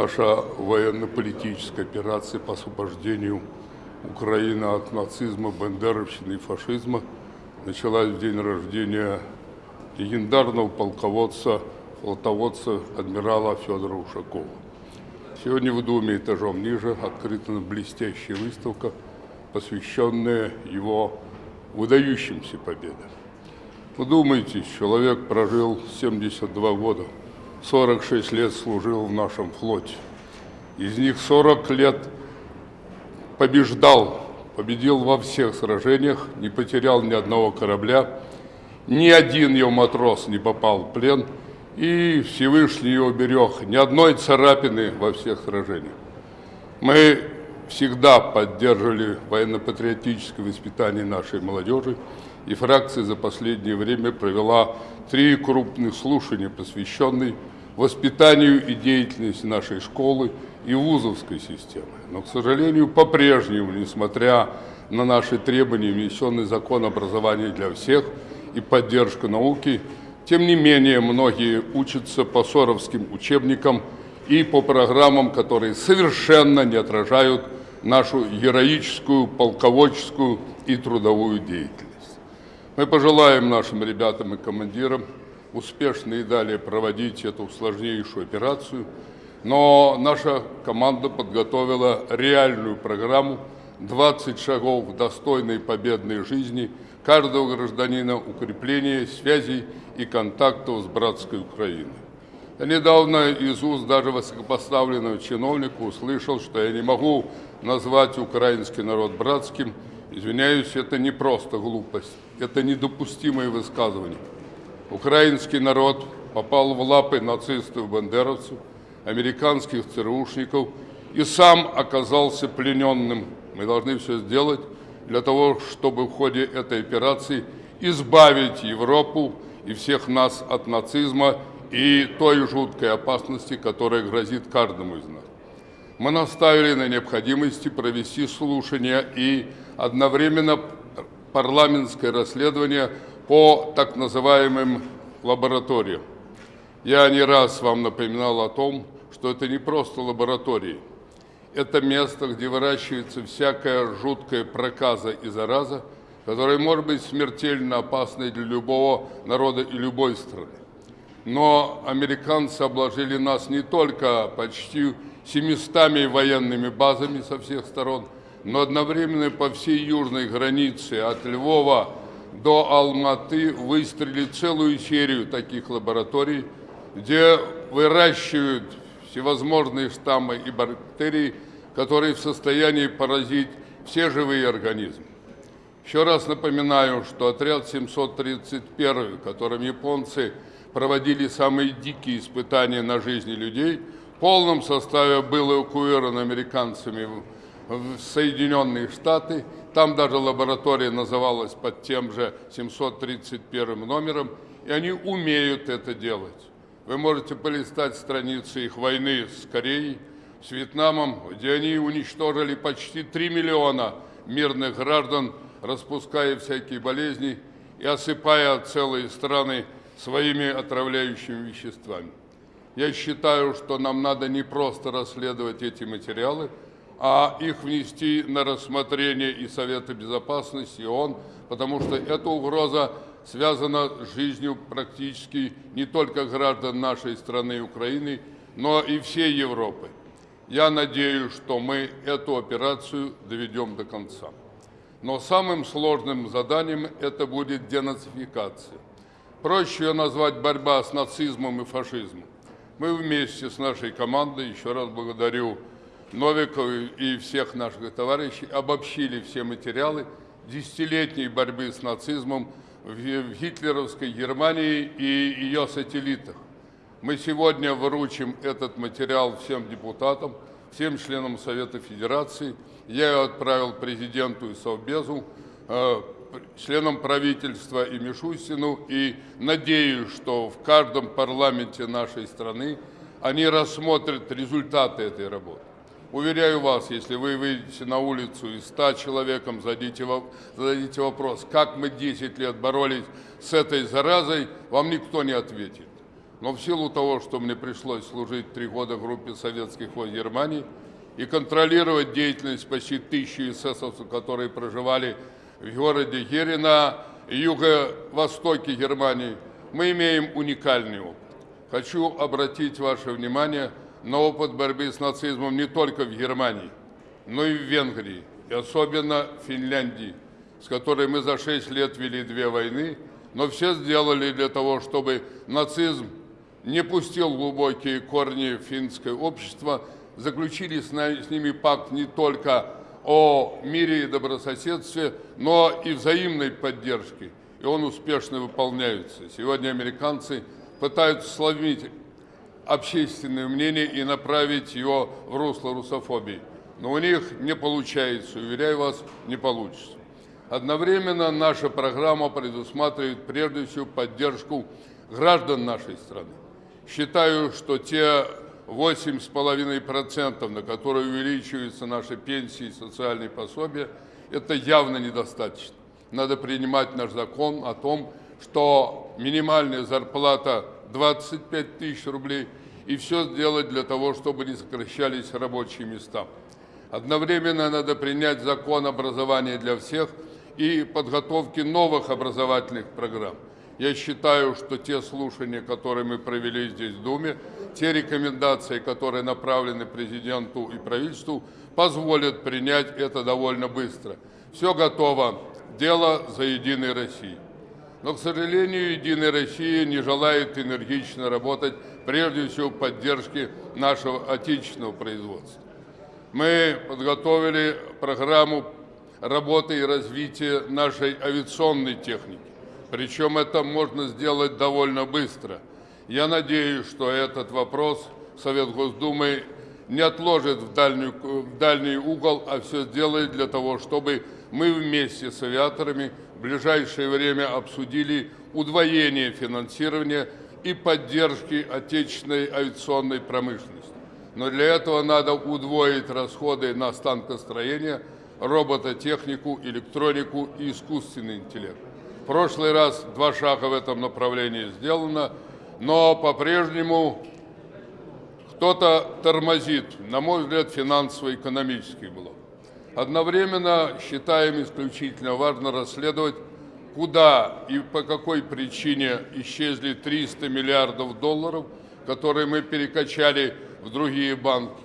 Наша военно-политическая операция по освобождению Украины от нацизма, бандеровщины и фашизма началась в день рождения легендарного полководца, флотоводца адмирала Федора Ушакова. Сегодня в Думе этажом ниже открыта блестящая выставка, посвященная его выдающимся победам. Вы думаете, человек прожил 72 года, 46 лет служил в нашем флоте. Из них 40 лет побеждал, победил во всех сражениях, не потерял ни одного корабля, ни один его матрос не попал в плен, и Всевышний его берег ни одной царапины во всех сражениях. Мы всегда поддерживали военно-патриотическое воспитание нашей молодежи, и фракция за последнее время провела три крупных слушания, посвященные воспитанию и деятельности нашей школы и вузовской системы. Но, к сожалению, по-прежнему, несмотря на наши требования, внесенный закон образования для всех и поддержка науки, тем не менее, многие учатся по соровским учебникам и по программам, которые совершенно не отражают нашу героическую, полководческую и трудовую деятельность. Мы пожелаем нашим ребятам и командирам успешно и далее проводить эту сложнейшую операцию, но наша команда подготовила реальную программу 20 шагов достойной победной жизни каждого гражданина, укрепления связей и контактов с братской Украиной. Недавно из уст даже высокопоставленного чиновника услышал, что я не могу назвать украинский народ братским. Извиняюсь, это не просто глупость. Это недопустимое высказывание. Украинский народ попал в лапы нацистов и бандеровцев, американских ЦРУшников и сам оказался плененным. Мы должны все сделать для того, чтобы в ходе этой операции избавить Европу и всех нас от нацизма и той жуткой опасности, которая грозит каждому из нас. Мы наставили на необходимости провести слушания и одновременно парламентское расследование по так называемым лабораториям. Я не раз вам напоминал о том, что это не просто лаборатории. Это место, где выращивается всякая жуткая проказа и зараза, которая может быть смертельно опасной для любого народа и любой страны. Но американцы обложили нас не только почти 700 военными базами со всех сторон – но одновременно по всей южной границе от Львова до Алматы выстрелили целую серию таких лабораторий, где выращивают всевозможные штаммы и бактерии, которые в состоянии поразить все живые организмы. Еще раз напоминаю, что отряд 731, которым японцы проводили самые дикие испытания на жизни людей, в полном составе был эвакуирован американцами в Соединенные Штаты. Там даже лаборатория называлась под тем же 731 номером, и они умеют это делать. Вы можете полистать страницы их войны с Кореей, с Вьетнамом, где они уничтожили почти 3 миллиона мирных граждан, распуская всякие болезни и осыпая целые страны своими отравляющими веществами. Я считаю, что нам надо не просто расследовать эти материалы, а их внести на рассмотрение и Совета Безопасности, и ООН, потому что эта угроза связана с жизнью практически не только граждан нашей страны Украины, но и всей Европы. Я надеюсь, что мы эту операцию доведем до конца. Но самым сложным заданием это будет денацификация. Проще ее назвать борьба с нацизмом и фашизмом. Мы вместе с нашей командой, еще раз благодарю Новиков и всех наших товарищей обобщили все материалы десятилетней борьбы с нацизмом в гитлеровской Германии и ее сателлитах. Мы сегодня выручим этот материал всем депутатам, всем членам Совета Федерации. Я его отправил президенту и Совбезу, э, членам правительства и Мишустину, и надеюсь, что в каждом парламенте нашей страны они рассмотрят результаты этой работы. Уверяю вас, если вы выйдете на улицу и 100 человеком зададите, зададите вопрос, как мы 10 лет боролись с этой заразой, вам никто не ответит. Но в силу того, что мне пришлось служить три года в группе советских войск Германии и контролировать деятельность почти тысячи эсэсовцев, которые проживали в городе Гере на юго-востоке Германии, мы имеем уникальный опыт. Хочу обратить ваше внимание на опыт борьбы с нацизмом не только в Германии, но и в Венгрии, и особенно в Финляндии, с которой мы за шесть лет вели две войны, но все сделали для того, чтобы нацизм не пустил глубокие корни финское общество, заключили с, ними пакт не только о мире и добрососедстве, но и взаимной поддержке. И он успешно выполняется. Сегодня американцы пытаются сломить общественное мнение и направить его в русло русофобии. Но у них не получается, уверяю вас, не получится. Одновременно наша программа предусматривает прежде всего поддержку граждан нашей страны. Считаю, что те 8,5%, на которые увеличиваются наши пенсии и социальные пособия, это явно недостаточно. Надо принимать наш закон о том, что минимальная зарплата 25 тысяч рублей и все сделать для того, чтобы не сокращались рабочие места. Одновременно надо принять закон образования для всех и подготовки новых образовательных программ. Я считаю, что те слушания, которые мы провели здесь в Думе, те рекомендации, которые направлены президенту и правительству, позволят принять это довольно быстро. Все готово. Дело за Единой Россией. Но, к сожалению, Единая Россия не желает энергично работать, прежде всего, в поддержке нашего отечественного производства. Мы подготовили программу работы и развития нашей авиационной техники. Причем это можно сделать довольно быстро. Я надеюсь, что этот вопрос Совет Госдумы не отложит в, дальнюю, в дальний угол, а все сделает для того, чтобы мы вместе с авиаторами в ближайшее время обсудили удвоение финансирования и поддержки отечественной авиационной промышленности. Но для этого надо удвоить расходы на станкостроение, робототехнику, электронику и искусственный интеллект прошлый раз два шага в этом направлении сделано, но по-прежнему кто-то тормозит, на мой взгляд, финансово-экономический блок. Одновременно считаем исключительно важно расследовать, куда и по какой причине исчезли 300 миллиардов долларов, которые мы перекачали в другие банки.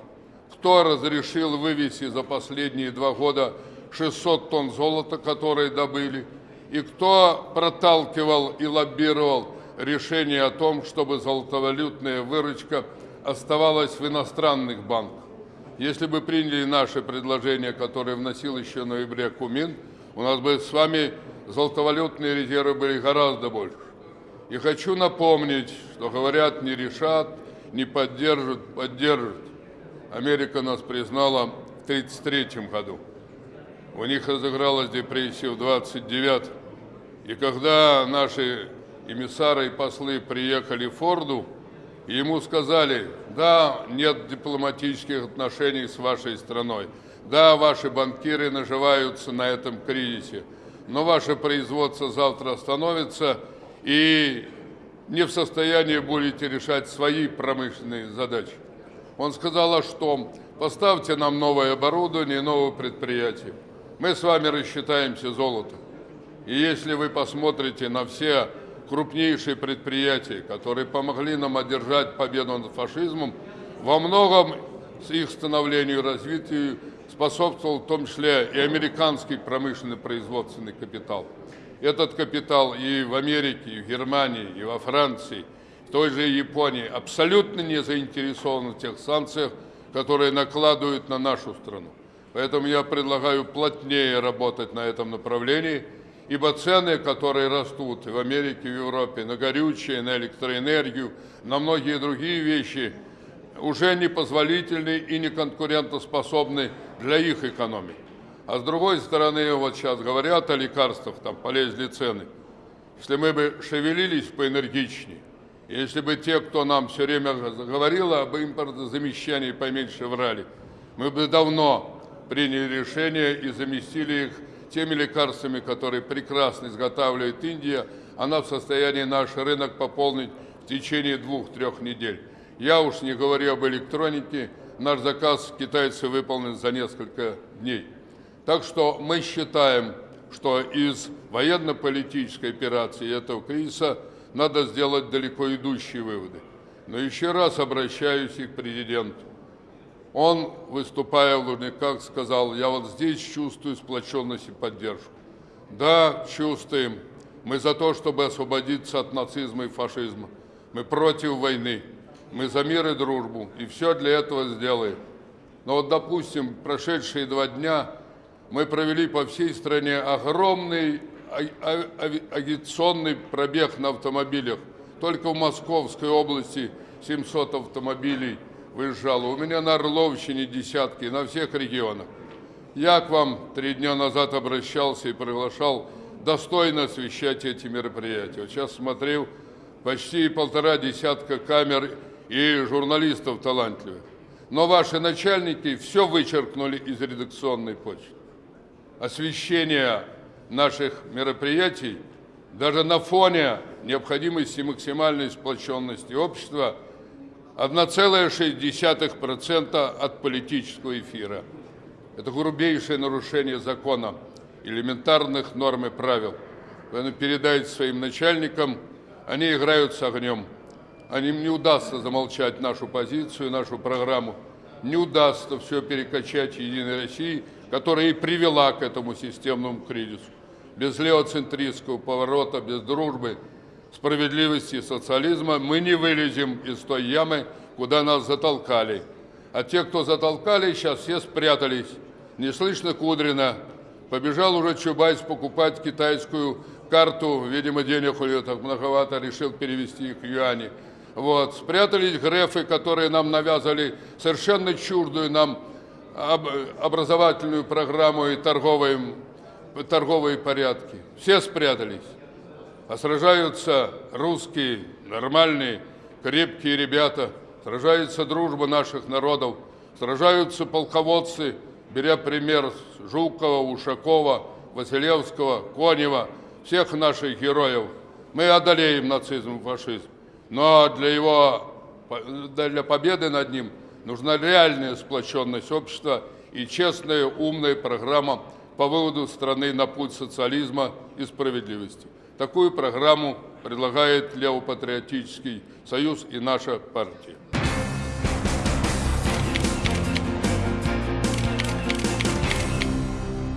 Кто разрешил вывести за последние два года 600 тонн золота, которые добыли, и кто проталкивал и лоббировал решение о том, чтобы золотовалютная выручка оставалась в иностранных банках. Если бы приняли наши предложения, которые вносил еще в ноябре Кумин, у нас бы с вами золотовалютные резервы были гораздо больше. И хочу напомнить, что говорят, не решат, не поддержат, поддержат. Америка нас признала в 1933 году. У них разыгралась депрессия в 29 и когда наши эмиссары и послы приехали в Форду, ему сказали, да, нет дипломатических отношений с вашей страной, да, ваши банкиры наживаются на этом кризисе, но ваше производство завтра остановится, и не в состоянии будете решать свои промышленные задачи. Он сказал, а что? Поставьте нам новое оборудование, новое предприятие. Мы с вами рассчитаемся золотом. И если вы посмотрите на все крупнейшие предприятия, которые помогли нам одержать победу над фашизмом, во многом с их становлению и развитию способствовал в том числе и американский промышленный производственный капитал. Этот капитал и в Америке, и в Германии, и во Франции, в той же Японии абсолютно не заинтересован в тех санкциях, которые накладывают на нашу страну. Поэтому я предлагаю плотнее работать на этом направлении – Ибо цены, которые растут в Америке, в Европе на горючее, на электроэнергию, на многие другие вещи, уже не позволительны и не конкурентоспособны для их экономики. А с другой стороны, вот сейчас говорят о лекарствах, там полезли цены. Если мы бы шевелились поэнергичнее, если бы те, кто нам все время говорил об импортозамещании, поменьше врали, мы бы давно приняли решение и заместили их теми лекарствами, которые прекрасно изготавливает Индия, она в состоянии наш рынок пополнить в течение двух-трех недель. Я уж не говорю об электронике, наш заказ китайцы выполнен за несколько дней. Так что мы считаем, что из военно-политической операции этого кризиса надо сделать далеко идущие выводы. Но еще раз обращаюсь и к президенту. Он, выступая в Лужниках, сказал, я вот здесь чувствую сплоченность и поддержку. Да, чувствуем. Мы за то, чтобы освободиться от нацизма и фашизма. Мы против войны. Мы за мир и дружбу. И все для этого сделаем. Но вот, допустим, прошедшие два дня мы провели по всей стране огромный а, а, агитационный пробег на автомобилях. Только в Московской области 700 автомобилей выезжало. У меня на Орловщине десятки, на всех регионах. Я к вам три дня назад обращался и приглашал достойно освещать эти мероприятия. Вот сейчас смотрел почти полтора десятка камер и журналистов талантливых. Но ваши начальники все вычеркнули из редакционной почты. Освещение наших мероприятий даже на фоне необходимости максимальной сплоченности общества 1,6% от политического эфира. Это грубейшее нарушение закона, элементарных норм и правил. Поэтому передайте своим начальникам, они играют с огнем. Они не удастся замолчать нашу позицию, нашу программу. Не удастся все перекачать Единой России, которая и привела к этому системному кризису. Без левоцентристского поворота, без дружбы, справедливости и социализма мы не вылезем из той ямы, куда нас затолкали. А те, кто затолкали, сейчас все спрятались. Не слышно Кудрина. Побежал уже Чубайс покупать китайскую карту. Видимо, денег у него так многовато, решил перевести их в юани. Вот. Спрятались грефы, которые нам навязали совершенно чуждую нам образовательную программу и торговые, торговые порядки. Все спрятались. А сражаются русские, нормальные, крепкие ребята – сражается дружба наших народов, сражаются полководцы, беря пример Жукова, Ушакова, Василевского, Конева, всех наших героев. Мы одолеем нацизм и фашизм. Но для его, для победы над ним нужна реальная сплоченность общества и честная, умная программа по выводу страны на путь социализма и справедливости. Такую программу предлагает Левопатриотический союз и наша партия.